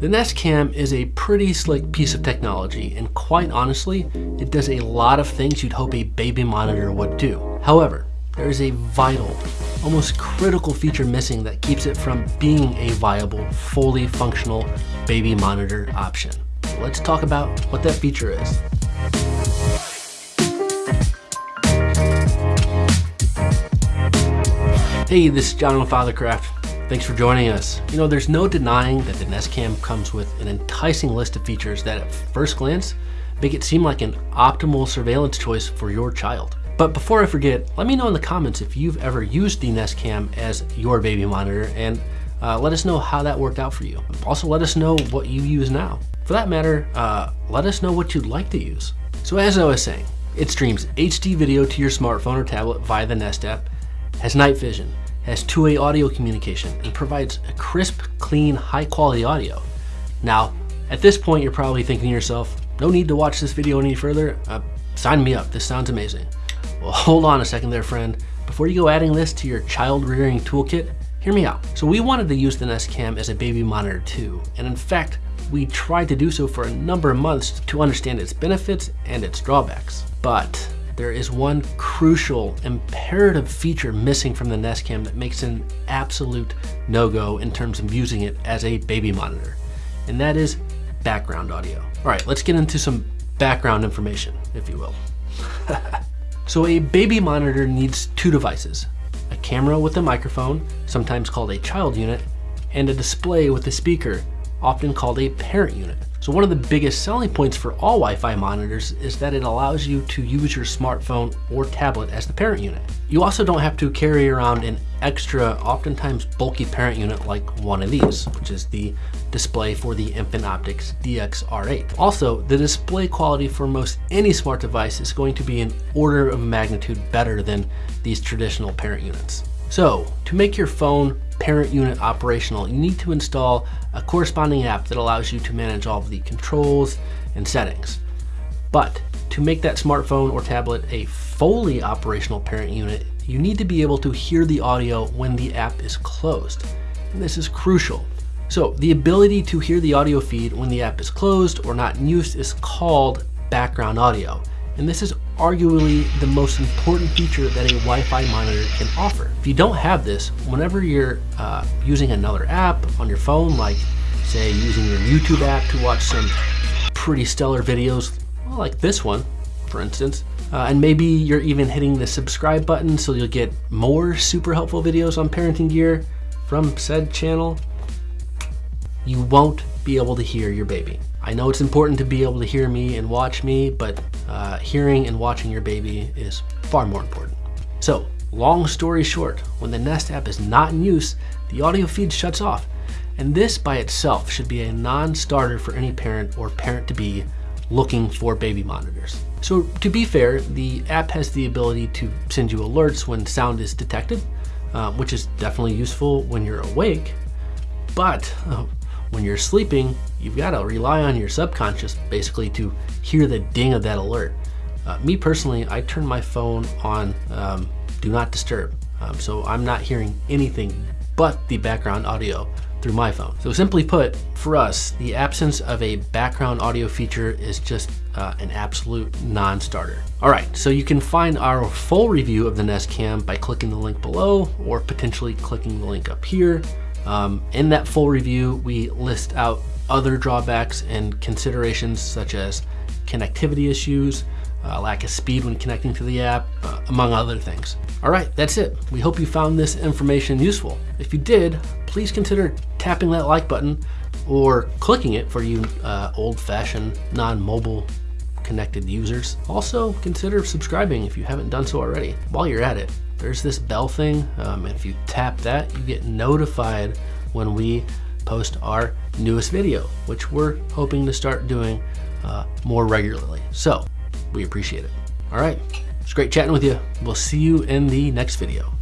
The Nest Cam is a pretty slick piece of technology, and quite honestly, it does a lot of things you'd hope a baby monitor would do. However, there is a vital, almost critical feature missing that keeps it from being a viable, fully functional baby monitor option. Let's talk about what that feature is. Hey, this is John with Fathercraft. Thanks for joining us. You know, there's no denying that the Nest Cam comes with an enticing list of features that at first glance make it seem like an optimal surveillance choice for your child. But before I forget, let me know in the comments if you've ever used the Nest Cam as your baby monitor and uh, let us know how that worked out for you. Also, let us know what you use now. For that matter, uh, let us know what you'd like to use. So as I was saying, it streams HD video to your smartphone or tablet via the Nest app, has night vision, has two-way audio communication, and provides a crisp, clean, high-quality audio. Now, at this point, you're probably thinking to yourself, no need to watch this video any further. Uh, sign me up, this sounds amazing. Well, hold on a second there, friend. Before you go adding this to your child rearing toolkit, hear me out. So we wanted to use the Nest Cam as a baby monitor too. And in fact, we tried to do so for a number of months to understand its benefits and its drawbacks. But there is one crucial, imperative feature missing from the Nest Cam that makes an absolute no-go in terms of using it as a baby monitor, and that is background audio. All right, let's get into some background information, if you will. so a baby monitor needs two devices, a camera with a microphone, sometimes called a child unit, and a display with a speaker, often called a parent unit. So one of the biggest selling points for all Wi-Fi monitors is that it allows you to use your smartphone or tablet as the parent unit. You also don't have to carry around an extra, oftentimes bulky parent unit like one of these, which is the display for the Infant Optics DX-R8. Also, the display quality for most any smart device is going to be an order of magnitude better than these traditional parent units. So, to make your phone parent unit operational, you need to install a corresponding app that allows you to manage all of the controls and settings. But to make that smartphone or tablet a fully operational parent unit, you need to be able to hear the audio when the app is closed. And this is crucial. So the ability to hear the audio feed when the app is closed or not in use is called background audio and this is arguably the most important feature that a Wi-Fi monitor can offer. If you don't have this, whenever you're uh, using another app on your phone, like say using your YouTube app to watch some pretty stellar videos, like this one, for instance, uh, and maybe you're even hitting the subscribe button so you'll get more super helpful videos on parenting gear from said channel, you won't be able to hear your baby. I know it's important to be able to hear me and watch me, but uh, hearing and watching your baby is far more important. So, long story short, when the Nest app is not in use, the audio feed shuts off. And this by itself should be a non-starter for any parent or parent-to-be looking for baby monitors. So to be fair, the app has the ability to send you alerts when sound is detected, uh, which is definitely useful when you're awake. But uh, when you're sleeping, you've got to rely on your subconscious basically to hear the ding of that alert. Uh, me personally, I turn my phone on um, do not disturb. Um, so I'm not hearing anything but the background audio through my phone. So simply put, for us, the absence of a background audio feature is just uh, an absolute non-starter. All right, so you can find our full review of the Nest Cam by clicking the link below or potentially clicking the link up here. Um, in that full review, we list out other drawbacks and considerations such as connectivity issues, uh, lack of speed when connecting to the app, uh, among other things. All right, that's it. We hope you found this information useful. If you did, please consider tapping that like button or clicking it for you uh, old-fashioned, non-mobile connected users. Also, consider subscribing if you haven't done so already. While you're at it, there's this bell thing. Um, and if you tap that, you get notified when we post our newest video, which we're hoping to start doing uh, more regularly. So we appreciate it. All right, it's great chatting with you. We'll see you in the next video.